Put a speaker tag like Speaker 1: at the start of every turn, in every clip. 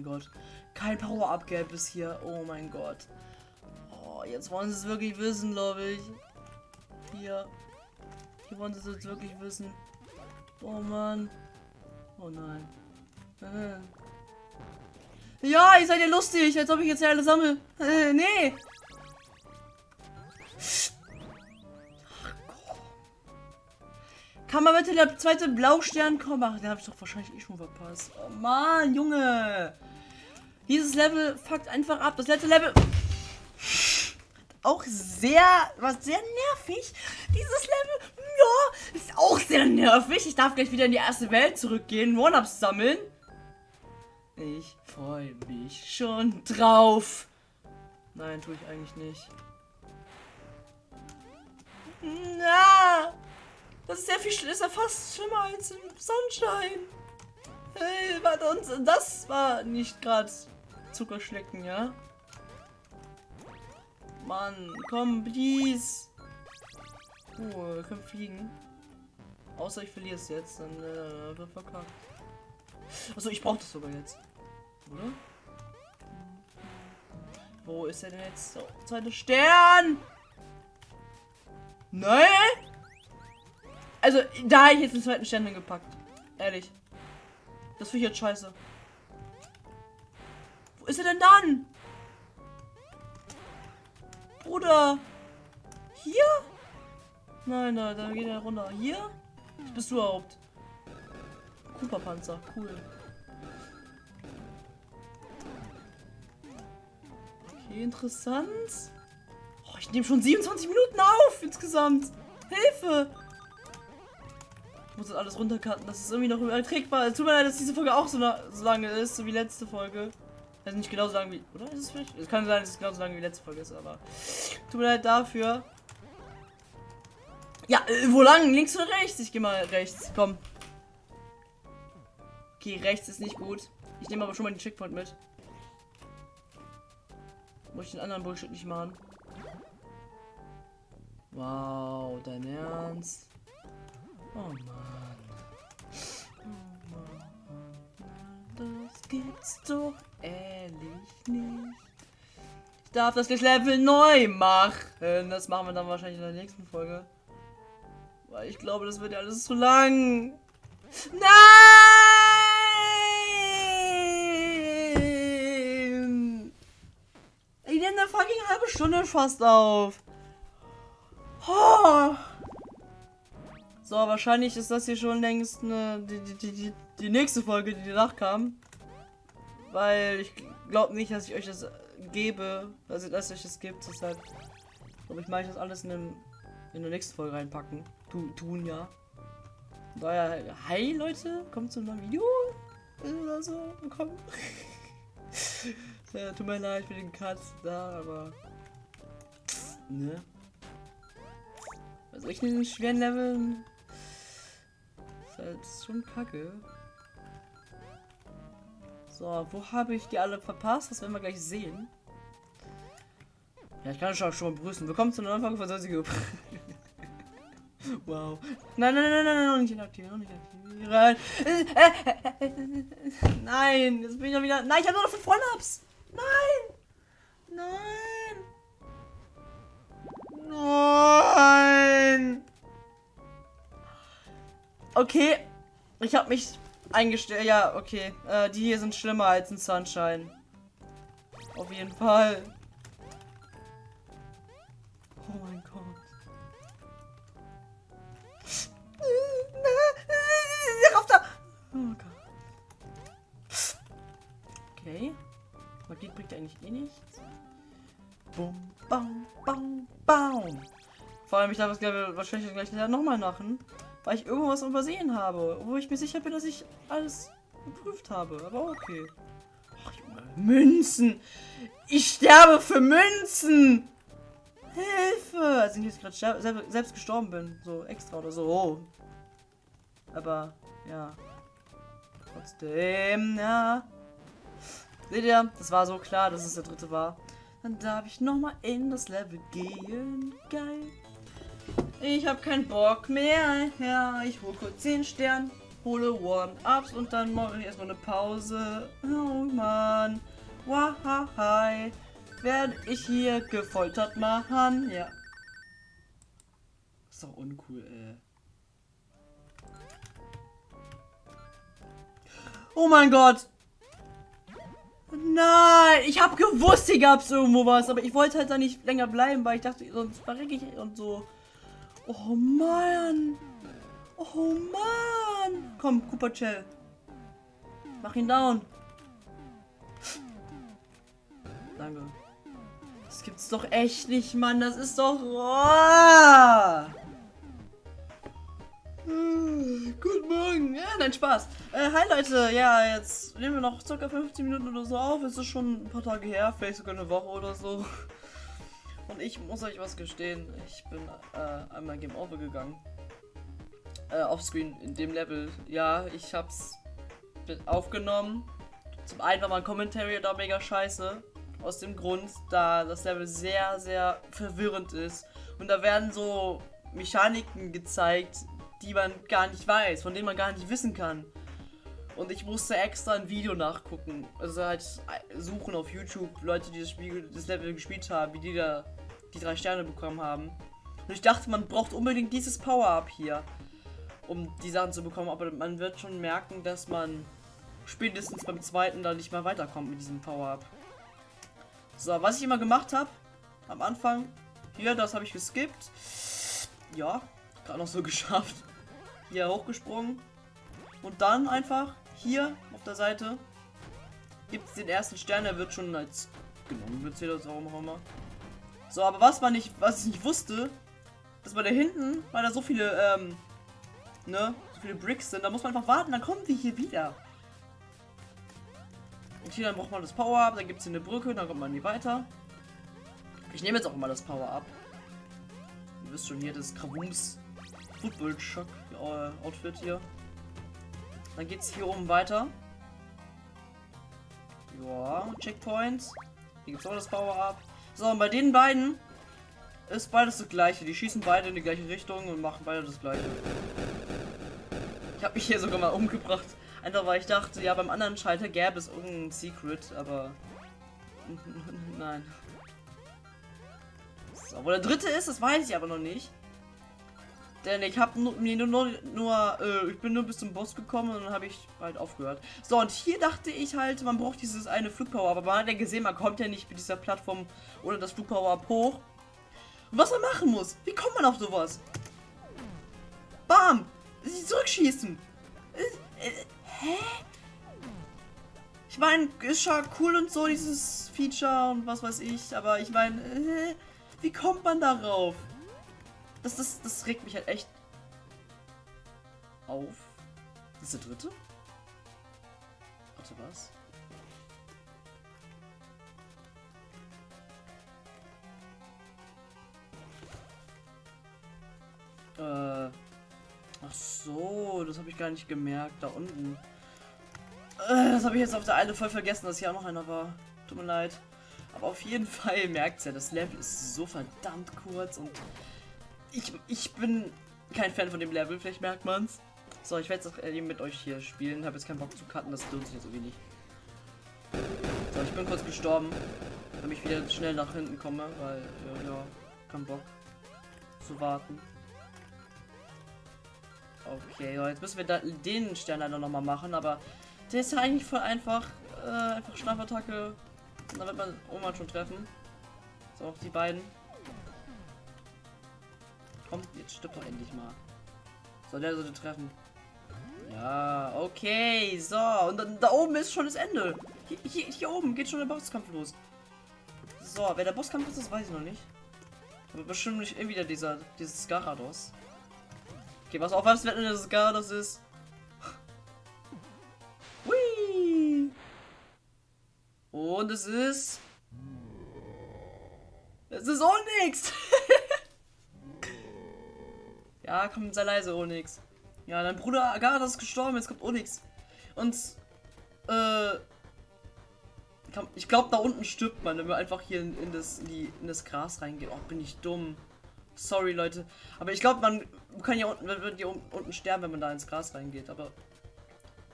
Speaker 1: mein Gott. Kein Power-Up gab es hier. Oh mein Gott. Oh, jetzt wollen sie es wirklich wissen, glaube ich. Hier. Hier wollen sie es jetzt wirklich wissen. Oh Mann. Oh nein. Äh. Ja, ihr seid ja lustig, als ob ich jetzt ja alle sammle. Äh, nee. Kann mal bitte der zweite Blaustern kommen? Ach, den habe ich doch wahrscheinlich eh schon verpasst. Oh Mann, Junge. Dieses Level fuckt einfach ab. Das letzte Level auch sehr, was sehr nervig. Dieses Level, ja, ist auch sehr nervig. Ich darf gleich wieder in die erste Welt zurückgehen, One-Ups sammeln. Ich freue mich schon drauf. Nein, tue ich eigentlich nicht. Na, das ist sehr viel, ist ja fast schlimmer als im Sonnenschein. Hey, warte, und das war nicht gerade Zuckerschlecken, ja? Mann, komm, please. Oh, wir können fliegen. Außer ich verliere es jetzt, dann äh, wird verkackt. Achso, ich brauche das sogar jetzt. Oder? Wo ist er denn jetzt? So, zweiter Stern! Nein! Also, da habe ich jetzt den zweiten Stern hingepackt. Ehrlich. Das finde ich jetzt scheiße. Wo ist er denn dann? Bruder! Hier? Nein, nein, da geht er runter. Hier? Was bist du überhaupt? Cooper-Panzer, cool. Okay, interessant. Oh, ich nehme schon 27 Minuten auf insgesamt. Hilfe! Muss das alles runtercutten, das ist irgendwie noch überträgbar. Es tut mir leid, dass diese Folge auch so, so lange ist, so wie letzte Folge. Also nicht genauso lang wie. Oder ist es vielleicht? Es kann sein, dass es genauso lang wie letzte Folge ist, aber. Tut mir leid dafür. Ja, äh, wo lang? Links oder rechts? Ich gehe mal rechts. Komm. Okay, rechts ist nicht gut. Ich nehme aber schon mal den Checkpoint mit. Muss ich den anderen Bullshit nicht machen. Wow, dein Ernst? Oh Mann. Oh Mann. Das gibt's doch ehrlich nicht. Ich darf das Level neu machen. Das machen wir dann wahrscheinlich in der nächsten Folge. Weil ich glaube, das wird ja alles zu lang. Nein! Ich nehme eine fucking halbe Stunde fast auf. Oh. So, wahrscheinlich ist das hier schon längst eine, die, die, die, die nächste Folge, die danach kam. Weil ich glaube nicht, dass ich euch das gebe, also dass euch das gibt. Deshalb glaube ich, mache ich das alles in, dem, in der nächsten Folge reinpacken. Tu, tun ja. Daher, hi Leute, kommt zu einem neuen Video. Oder so, willkommen. ja, tut mir leid für den Cut da, aber. Ne? Also ich in schweren Leveln. Ist halt schon kacke. So, wo habe ich die alle verpasst? Das werden wir gleich sehen. Ja, ich kann schon, schon mal begrüßen. Willkommen zu einer neuen Folge von Sonsige. wow. Nein, nein, nein, nein, nein, noch nicht inaktivieren, noch nicht inaktivieren. Nein, jetzt bin ich ja wieder. Nein, ich habe nur noch 5 One-Ups. Nein! Nein! Nein! Okay, ich habe mich eingestellt. Ja, okay. Äh, die hier sind schlimmer als ein Sunshine. Auf jeden Fall. Oh mein Gott. Rauf da! Oh Gott. Okay. Magie bringt eigentlich eh nichts. Bum, bam, bam, bam. Vor allem, ich darf das wahrscheinlich gleich nochmal machen weil ich irgendwas übersehen habe, wo ich mir sicher bin, dass ich alles geprüft habe. Aber okay. Ach, Junge, Münzen! Ich sterbe für Münzen! Hilfe! Also ich jetzt gerade selbst, selbst gestorben bin. So extra oder so. Oh. Aber, ja. Trotzdem, ja. Seht ihr, das war so klar, dass es der dritte war. Dann darf ich nochmal in das Level gehen. Geil. Ich habe keinen Bock mehr. Ja, ich hole kurz 10 Stern, hole One-Ups und dann mache ich erstmal eine Pause. Oh Mann. Wahai. Werde ich hier gefoltert machen. Ja. Ist doch uncool, ey. Oh mein Gott. Nein, ich habe gewusst, hier gab es irgendwo was, aber ich wollte halt da nicht länger bleiben, weil ich dachte, sonst verrecke ich und so. Oh Mann. Oh Mann. Komm, Cooper Shell. Mach ihn down. Danke. Das gibt's doch echt nicht, Mann. Das ist doch... Oh! Guten Morgen. Ja, nein, Spaß. Äh, hi Leute. Ja, jetzt nehmen wir noch ca. 15 Minuten oder so auf. Es ist schon ein paar Tage her, vielleicht sogar eine Woche oder so. Und ich muss euch was gestehen. Ich bin äh, einmal Game Over gegangen. Äh, offscreen in dem Level. Ja, ich hab's aufgenommen. Zum einen war mein Commentary da mega scheiße. Aus dem Grund, da das Level sehr, sehr verwirrend ist. Und da werden so Mechaniken gezeigt, die man gar nicht weiß, von denen man gar nicht wissen kann. Und ich musste extra ein Video nachgucken. Also halt suchen auf YouTube, Leute, die das Spiel, das Level gespielt haben, wie die da die drei Sterne bekommen haben. Und ich dachte, man braucht unbedingt dieses Power-Up hier, um die Sachen zu bekommen. Aber man wird schon merken, dass man spätestens beim zweiten da nicht mehr weiterkommt mit diesem Power-Up. So, was ich immer gemacht habe, am Anfang, hier, das habe ich geskippt. Ja, gerade noch so geschafft. Hier hochgesprungen. Und dann einfach hier auf der Seite gibt es den ersten Stern, der wird schon als genommen, wird das warum auch immer. So, aber was man nicht, was ich nicht wusste, dass bei da hinten, weil da so viele, ähm, ne, so viele Bricks sind, da muss man einfach warten, dann kommen die hier wieder. Und hier dann braucht man das Power-Up, dann gibt es hier eine Brücke, dann kommt man nie weiter. Ich nehme jetzt auch mal das Power-Up. Ihr wisst schon hier, das Krawums Football Shock äh, Outfit hier. Dann geht es hier oben weiter. Ja, Checkpoints. Hier gibt es auch das Power-Up. So, und bei den beiden ist beides das gleiche. Die schießen beide in die gleiche Richtung und machen beide das gleiche. Ich habe mich hier sogar mal umgebracht. Einfach weil ich dachte, ja, beim anderen Schalter gäbe es irgendein Secret, aber... Nein. So, wo der dritte ist, das weiß ich aber noch nicht. Denn ich habe mir nur, nur, nur äh, ich bin nur bis zum Boss gekommen und dann habe ich halt aufgehört. So, und hier dachte ich halt, man braucht dieses eine Flugpower, aber man hat ja gesehen, man kommt ja nicht mit dieser Plattform oder das Flugpower hoch. Und was man machen muss, wie kommt man auf sowas? Bam! Sie zurückschießen! Äh, äh, hä? Ich meine, ist schon cool und so, dieses Feature und was weiß ich, aber ich meine, äh, wie kommt man darauf? Das, das, das regt mich halt echt auf. Das ist der dritte? Warte, was? Äh. Ach so, das habe ich gar nicht gemerkt. Da unten. Äh, das habe ich jetzt auf der eine voll vergessen, dass hier auch noch einer war. Tut mir leid. Aber auf jeden Fall merkt ja, das Level ist so verdammt kurz und ich, ich bin kein Fan von dem Level, vielleicht merkt man's. So, ich werde jetzt eben mit euch hier spielen. Habe jetzt keinen Bock zu cutten, das lohnt sich jetzt so wenig. So, ich bin kurz gestorben, damit ich wieder schnell nach hinten komme, weil, äh, ja, kein Bock zu warten. Okay, so, jetzt müssen wir da den Stern leider nochmal machen, aber der ist ja eigentlich voll einfach. Äh, einfach Schlafattacke. Da wird man Oma schon treffen. So, auch die beiden. Komm, jetzt stirbt doch endlich mal. So, der sollte treffen. Ja, okay, so. Und dann, da oben ist schon das Ende. Hier, hier, hier, oben geht schon der Bosskampf los. So, wer der Bosskampf ist, das weiß ich noch nicht. Aber bestimmt nicht irgendwie wieder dieser, dieses Garados. Okay, was auf, was wenn das Garados ist? Hui! Und es ist... Es ist auch nichts! Ja, komm, sei leise, Onyx. Ja, dein Bruder Agatha ist gestorben, jetzt kommt Onyx. Und, äh, ich glaube, da unten stirbt man, wenn wir einfach hier in, in, das, in, die, in das Gras reingehen. Oh, bin ich dumm. Sorry, Leute. Aber ich glaube, man kann ja unten, wird hier unten sterben, wenn man da ins Gras reingeht. Aber,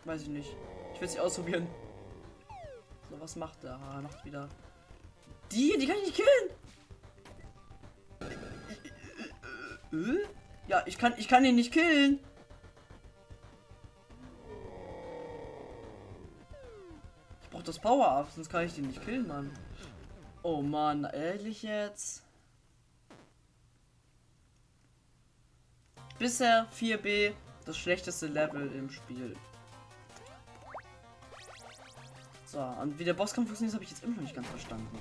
Speaker 1: weiß ich nicht. Ich will es nicht ausprobieren. So, was macht der? Ah, macht wieder. Die, die kann ich nicht killen. Äh? Ja, ich kann, ich kann ihn nicht killen. Ich brauche das Power-Up, sonst kann ich den nicht killen, Mann. Oh Mann, ehrlich jetzt? Bisher 4B das schlechteste Level im Spiel. So, und wie der Bosskampf funktioniert, habe ich jetzt immer noch nicht ganz verstanden.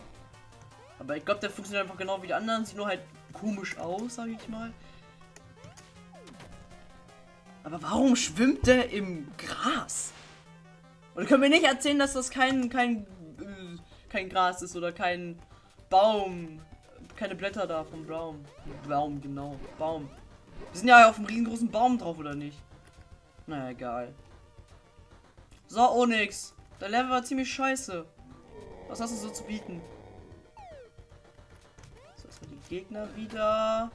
Speaker 1: Aber ich glaube, der funktioniert einfach genau wie die anderen, sieht nur halt komisch aus, sage ich mal. Aber warum schwimmt der im Gras? Und können mir nicht erzählen, dass das kein kein äh, kein Gras ist oder kein Baum, keine Blätter da vom Baum. Baum genau, Baum. Wir sind ja auf einem riesengroßen Baum drauf, oder nicht? Naja, egal. So, Onyx. Der Level war ziemlich scheiße. Was hast du so zu bieten? So, erstmal die Gegner wieder.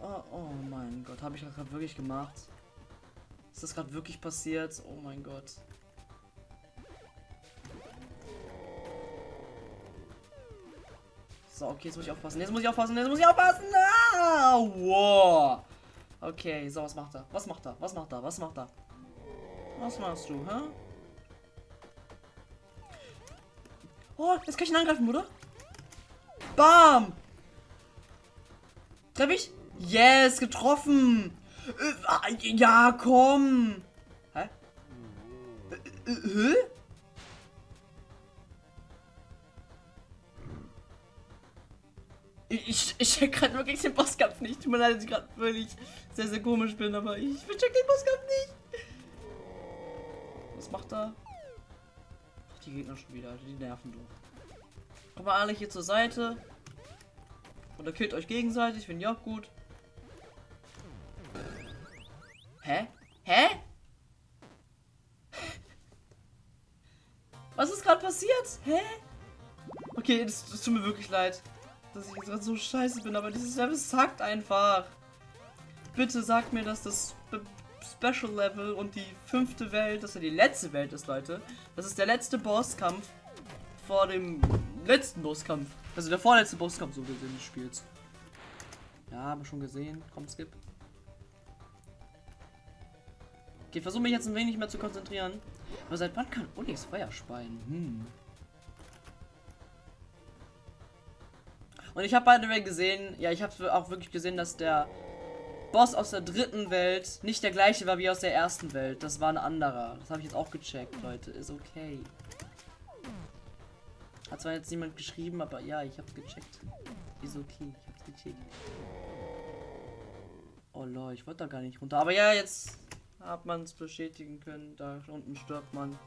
Speaker 1: Oh, oh mein Gott, habe ich das gerade wirklich gemacht? Ist das gerade wirklich passiert? Oh mein Gott. So, okay, jetzt muss ich aufpassen. Jetzt muss ich aufpassen. Jetzt muss ich aufpassen. Ah, wow. Okay, so, was macht er? Was macht er? Was macht er? Was macht er? Was machst du, hä? Oh, jetzt kann ich ihn angreifen, oder? Bam! Treff ich? Yes, getroffen! Ja, komm! Hä? Hä? Ich, ich check gerade wirklich den Bosskampf nicht. Tut mir leid, dass ich gerade wirklich sehr, sehr komisch bin, aber ich check den Bosskampf nicht. Was macht er? Ach, die Gegner schon wieder, die nerven du. Kommt mal alle hier zur Seite. Oder killt euch gegenseitig, finde ich auch gut. Passiert? Hä? Okay, es tut mir wirklich leid dass ich jetzt gerade so scheiße bin, aber dieses Level sagt einfach. Bitte sag mir, dass das Special Level und die fünfte Welt, dass er die letzte Welt ist, Leute. Das ist der letzte Bosskampf vor dem letzten Bosskampf. Also der vorletzte Bosskampf so gesehen des Spiels. Ja, haben wir schon gesehen. Komm, skip. Okay, versuche mich jetzt ein wenig mehr zu konzentrieren. Aber seit wann kann Onyx Feuer speien? Hm. Und ich habe beide gesehen, ja, ich habe auch wirklich gesehen, dass der Boss aus der dritten Welt nicht der gleiche war wie aus der ersten Welt. Das war ein anderer. Das habe ich jetzt auch gecheckt, Leute. Ist okay. Hat zwar jetzt niemand geschrieben, aber ja, ich habe gecheckt. Ist okay, ich habe gecheckt. Oh lol, ich wollte da gar nicht runter. Aber ja, jetzt hat man es bestätigen können. Da unten stirbt man.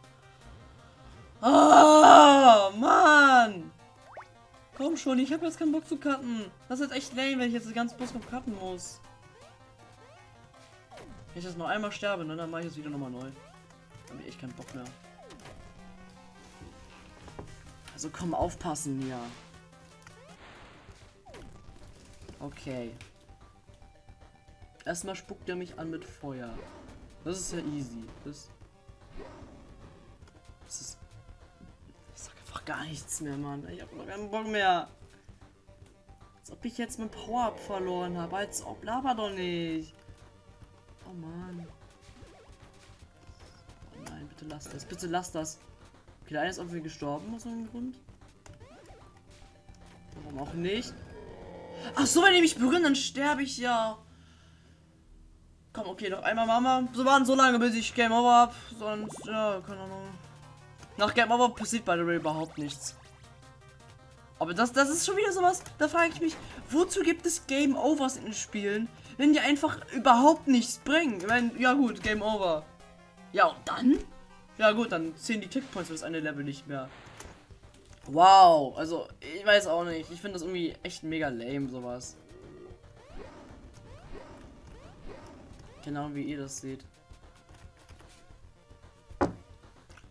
Speaker 1: Oh, Mann! Komm schon, ich habe jetzt keinen Bock zu cutten. Das ist echt lame, wenn ich jetzt das ganze Bus noch cutten muss. Wenn ich jetzt noch einmal sterbe, ne, dann mache ich es wieder nochmal neu. Dann habe ich echt keinen Bock mehr. Also komm, aufpassen hier. Okay. Erstmal spuckt er mich an mit Feuer. Das ist ja easy. Das, das ist gar nichts mehr, Mann. Ich hab noch keinen Bock mehr. Als ob ich jetzt mein Power-Up verloren habe. Als ob, laber doch nicht. Oh Mann. Oh nein, bitte lass das. Bitte lass das. Okay, der eine ist irgendwie gestorben aus irgendeinem Grund. Warum auch nicht? Ach so, wenn die mich berühren, dann sterbe ich ja. Komm, okay, noch einmal Mama. So waren so lange, bis ich Game Over hab. Sonst, ja, keine Ahnung. Nach Game Over passiert bei der Way überhaupt nichts. Aber das, das ist schon wieder sowas, da frage ich mich, wozu gibt es Game Overs in Spielen, wenn die einfach überhaupt nichts bringen? Ich meine, ja gut, Game Over. Ja, und dann? Ja gut, dann zählen die Tickpoints für das eine Level nicht mehr. Wow, also ich weiß auch nicht. Ich finde das irgendwie echt mega lame, sowas. Genau wie ihr das seht.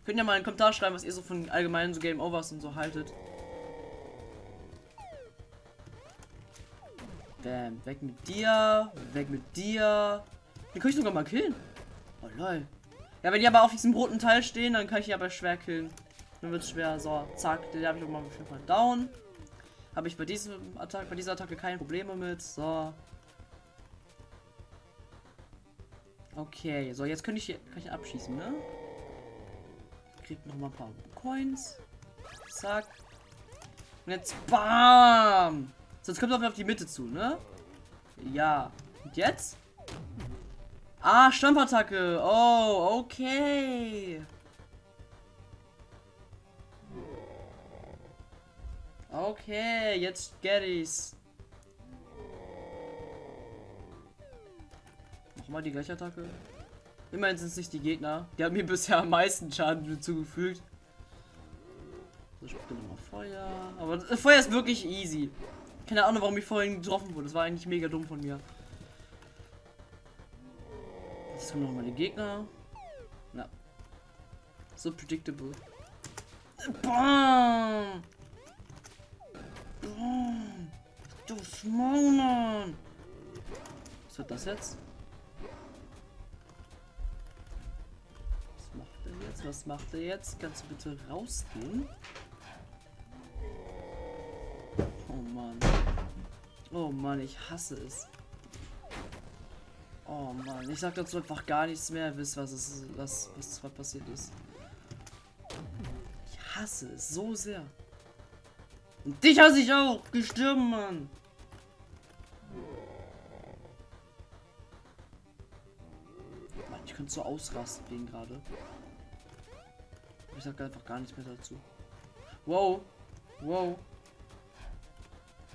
Speaker 1: Könnt ihr mal einen Kommentar schreiben, was ihr so von allgemeinen so Game Overs und so haltet. Bam, weg mit dir, weg mit dir. Den kann ich sogar mal killen. Oh lol. Ja, wenn die aber auf diesem roten Teil stehen, dann kann ich die aber schwer killen. Dann wird es schwer. So, zack, den habe ich auch mal auf jeden Fall down. Habe ich bei diesem Attack, bei dieser Attacke keine Probleme mit. So. Okay, so jetzt könnte ich hier kann ich abschießen, ne? Kriegt noch mal ein paar Coins. Zack. Und jetzt BAM! Sonst kommt er auf die Mitte zu, ne? Ja. Und jetzt? Ah, Stampfattacke. Oh, okay. Okay, jetzt get ich's. Nochmal die gleiche Attacke. Immerhin sind es nicht die Gegner. Die haben mir bisher am meisten Schaden zugefügt. So, ich nochmal Feuer. Aber Feuer ist wirklich easy. Keine Ahnung, warum ich vorhin getroffen wurde. Das war eigentlich mega dumm von mir. Jetzt kommen nochmal die Gegner. Na. So predictable. Bam! Bam! Du Schmauern! Was wird das jetzt? Was macht er jetzt? Kannst du bitte rausgehen? Oh Mann. Oh Mann, ich hasse es. Oh Mann, ich sag dazu einfach gar nichts mehr, wisst was es was, was zwar passiert ist. Ich hasse es so sehr. Und dich hasse ich auch, gestorben, Mann. Mann, ich könnte so ausrasten wegen gerade. Ich sag einfach gar nichts mehr dazu. Wow. Wow.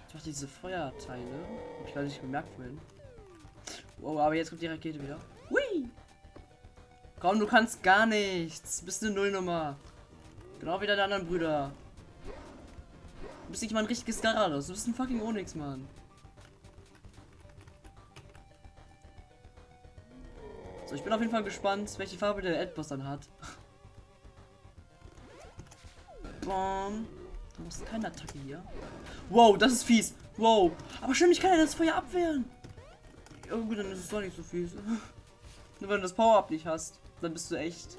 Speaker 1: Ich mach diese Feuerteile. Hab ich gar nicht gemerkt vorhin. Wow, aber jetzt kommt die Rakete wieder. Hui! Komm, du kannst gar nichts. Bist eine Nullnummer. Genau wie deine anderen Brüder. Du bist nicht mal ein richtiges Garados. Du bist ein fucking Onyx, Mann. So, ich bin auf jeden Fall gespannt, welche Farbe der Endboss dann hat. Bom. Du hast keine Attacke hier. Wow, das ist fies. Wow. Aber stimmt, ich kann ja das Feuer abwehren. Gut, dann ist es doch nicht so fies. Nur wenn du das Power-Up nicht hast, dann bist du echt...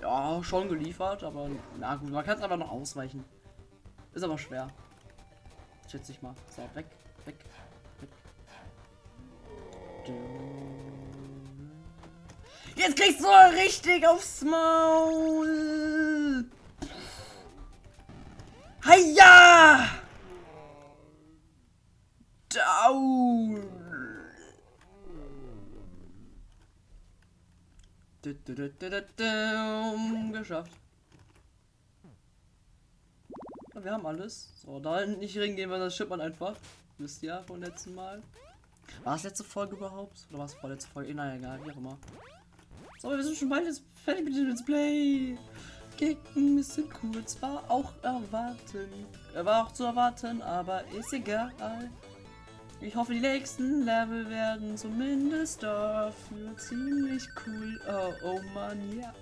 Speaker 1: Ja, schon geliefert, aber na gut, man kann es einfach noch ausweichen. Ist aber schwer. Schätze ich mal. So, weg, weg, weg. Jetzt kriegst du richtig aufs Maul. Hiya! Down! Geschafft. Wir haben alles. So, da nicht hingehen, weil das stimmt man einfach. Wisst ihr vom letzten Mal. War es letzte Folge überhaupt? Oder war es vorletzte Folge? Eh, naja, egal, wie auch immer. So, wir sind schon bald jetzt fertig mit dem Let's Play. Kicken bisschen cool, zwar auch erwarten. Er war auch zu erwarten, aber ist egal. Ich hoffe, die nächsten Level werden zumindest dafür ziemlich cool. Oh, oh Mann, ja.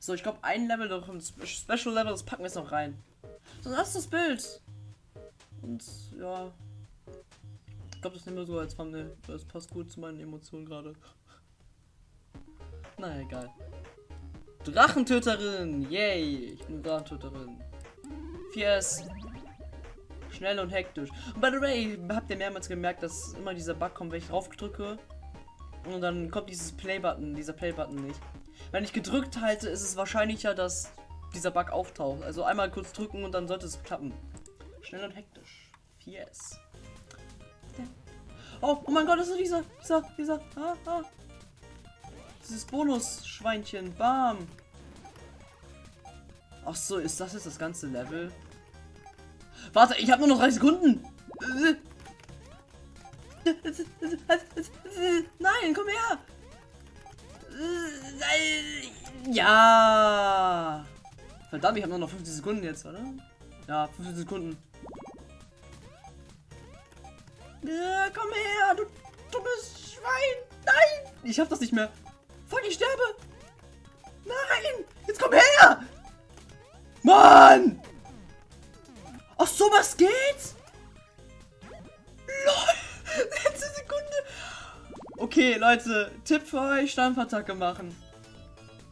Speaker 1: So, ich glaube, ein Level noch, ein Special Level, das packen wir jetzt noch rein. So, das ist das Bild. Und ja. Ich glaube, das nehmen wir so als Thumbnail. Das passt gut zu meinen Emotionen gerade. Na egal. Drachentöterin! Yay! Ich bin Drachentöterin. 4S. Schnell und hektisch. Und by the way, habt ihr mehrmals gemerkt, dass immer dieser Bug kommt, wenn ich drauf drücke. Und dann kommt dieses Play-Button, dieser Play-Button nicht. Wenn ich gedrückt halte, ist es wahrscheinlicher, dass dieser Bug auftaucht. Also einmal kurz drücken und dann sollte es klappen. Schnell und hektisch. 4S. Oh, oh mein Gott, das ist dieser, dieser, dieser, ah, ah, dieses Bonus-Schweinchen. Bam. Ach so, ist das jetzt das ganze Level? Warte, ich habe nur noch drei Sekunden. Nein, komm her. Ja. Verdammt, ich habe nur noch 50 Sekunden jetzt, oder? Ja, 50 Sekunden. Ja, komm her, du dummes Schwein. Nein, ich hab das nicht mehr. Fuck, ich sterbe! Nein! Jetzt komm her! Mann! Ach so, was geht's? LOL! Letzte Sekunde! Okay, Leute, Tipp für euch, Stampfattacke machen.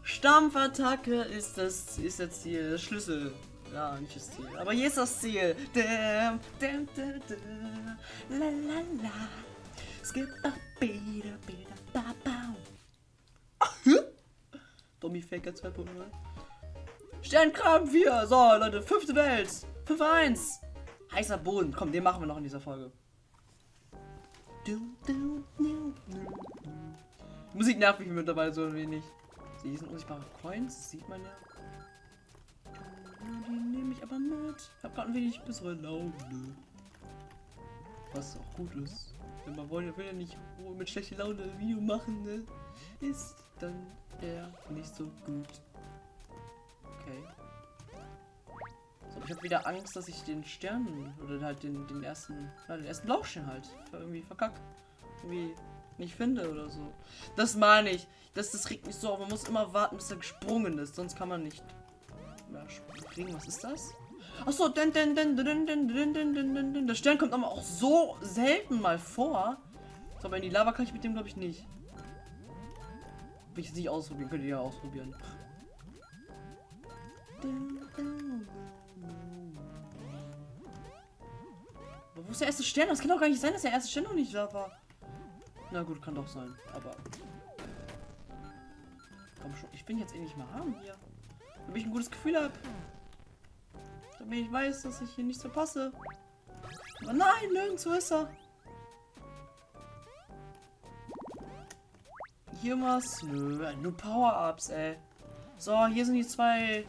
Speaker 1: Stampfattacke ist das ist das Ziel, das Schlüssel. Ja, nicht das Ziel. Aber hier ist das Ziel. Dam, dam, dam, dam, la la la. Skip a bida, bida, ba, ba. Dummy Faker 2.0. Sternkram 4. So, Leute, fünfte Welt. 5-1. Heißer Boden. Komm, den machen wir noch in dieser Folge. Du. Musik nervt mich mittlerweile so ein wenig. Sie sind unsichtbare Coins, sieht man ja. Die nehme ich aber mit. Habe gerade ein wenig bessere Laune. Was auch gut ist. Wenn man will, will ja nicht mit schlechter Laune ein Video machen, ne? Ist dann eher nicht so gut. Okay. So, ich habe wieder Angst, dass ich den Stern oder halt den, den ersten, ja, den ersten Laufstern halt irgendwie verkackt. Irgendwie nicht finde oder so. Das meine ich. Das, das regt mich so auf. Man muss immer warten, bis er gesprungen ist. Sonst kann man nicht mehr springen. Was ist das? Achso, den, den, den, den, den, den, den, den, den, den. Der Stern kommt aber auch so selten mal vor. So, aber in die Lava kann ich mit dem, glaube ich, nicht. Will ich jetzt nicht ausprobieren. Könnt ihr ja ausprobieren. Aber wo ist der erste Stern? Das kann doch gar nicht sein, dass der erste Stern noch nicht da war. Na gut, kann doch sein, aber... Komm schon, ich bin jetzt eh nicht mehr haben hier. Damit ich ein gutes Gefühl habe. Damit ich weiß, dass ich hier nichts verpasse. Aber nein, nirgendwo ist er. Hier was? Nö, nur Power-Ups, ey. So, hier sind die zwei...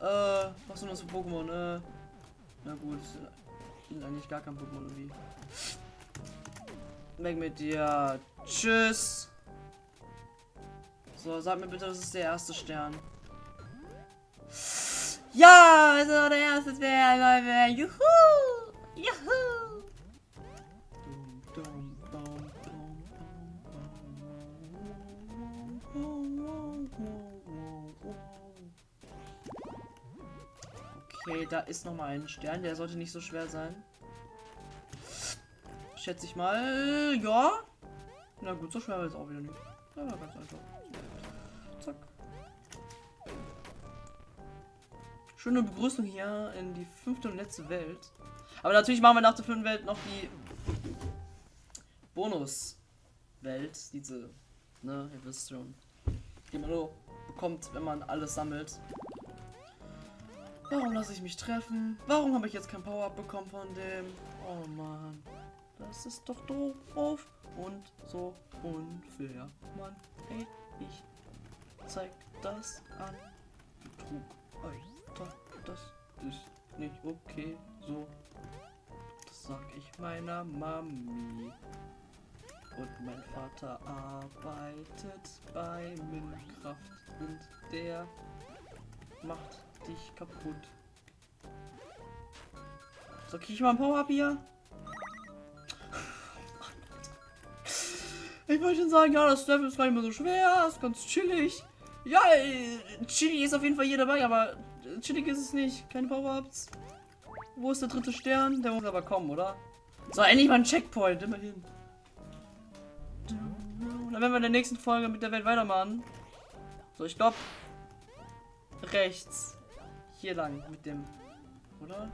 Speaker 1: Äh, was sind das für Pokémon? Äh, na gut, sind eigentlich gar kein Pokémon irgendwie. Weg mit dir. Tschüss. So, sag mir bitte, das ist der erste Stern. Ja, also der erste Stern. Juhu! Juhu! Okay, da ist noch mal ein Stern. Der sollte nicht so schwer sein. Schätze ich mal. Ja. Na gut, so schwer war es auch wieder nicht. Ja, ganz einfach. Zack. Schöne Begrüßung hier in die fünfte und letzte Welt. Aber natürlich machen wir nach der fünften Welt noch die Bonus-Welt. Diese, ne, ihr wisst schon. Die man nur bekommt, wenn man alles sammelt. Warum lasse ich mich treffen? Warum habe ich jetzt kein Power-Up bekommen von dem? Oh Mann. Das ist doch doof und so unfair. Mann, ey, ich zeig das an. Betrug, Alter, das ist nicht okay. So, das sag ich meiner Mami. Und mein Vater arbeitet bei Minecraft und der macht dich kaputt. So, krieg ich mal ein Power-Up hier? Ich wollte schon sagen, ja, das Level ist gar nicht mehr so schwer, ist ganz chillig. Ja, äh, chillig ist auf jeden Fall hier dabei, aber chillig ist es nicht. Keine Power-Ups. Wo ist der dritte Stern? Der muss aber kommen, oder? So, endlich mal ein Checkpoint, immerhin. Dann werden wir in der nächsten Folge mit der Welt weitermachen. So, ich glaube rechts. Hier lang mit dem. Oder?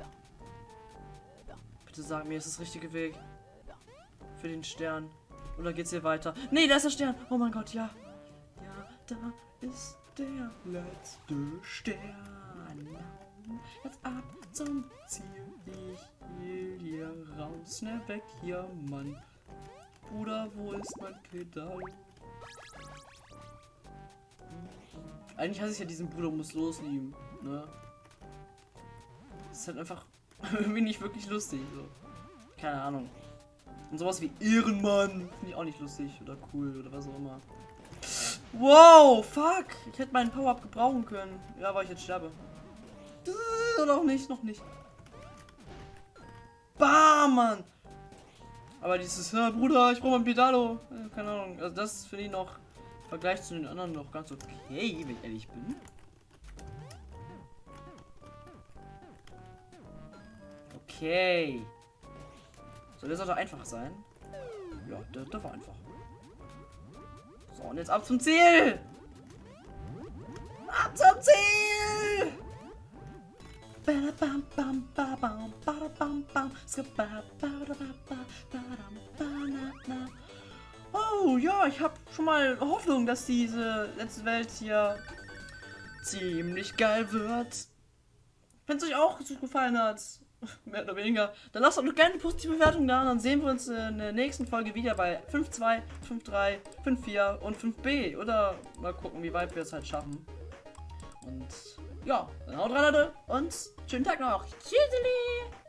Speaker 1: Bitte sag mir, ist das richtige Weg. Für den Stern. Oder geht's hier weiter? Nee, da ist der Stern. Oh mein Gott, ja. Ja, da ist der letzte Stern. Jetzt ab zum Ziel. Ich will hier raus. Ne, weg hier, Mann. Bruder, wo ist mein Pedal? Eigentlich hasse ich ja diesen Bruder muss loslieben, ne? Das ist halt einfach irgendwie nicht wirklich lustig, so. Keine Ahnung. Und sowas wie Ehrenmann finde ich auch nicht lustig oder cool oder was auch immer. Wow, fuck. Ich hätte meinen Power-Up gebrauchen können. Ja, weil ich jetzt sterbe. Oder auch nicht, noch nicht. Bam, Mann. Aber dieses, Bruder, ich brauche mein Pedalo. keine Ahnung. Also das finde ich noch im Vergleich zu den anderen noch ganz okay, wenn ich ehrlich bin. Okay. So, der sollte einfach sein. Ja, der, der war einfach. So, und jetzt ab zum Ziel! zum Ziel! Oh ja, ich habe schon mal Hoffnung, dass diese letzte Welt hier ziemlich geil wird. Wenn es euch auch so gefallen hat, mehr oder weniger, dann lasst doch gerne eine positive Bewertung da und dann sehen wir uns in der nächsten Folge wieder bei 5.2, 5.3, 5.4 und 5b. Oder mal gucken, wie weit wir es halt schaffen. Und ja, dann haut rein, Leute, und schönen Tag noch. Tschüssi!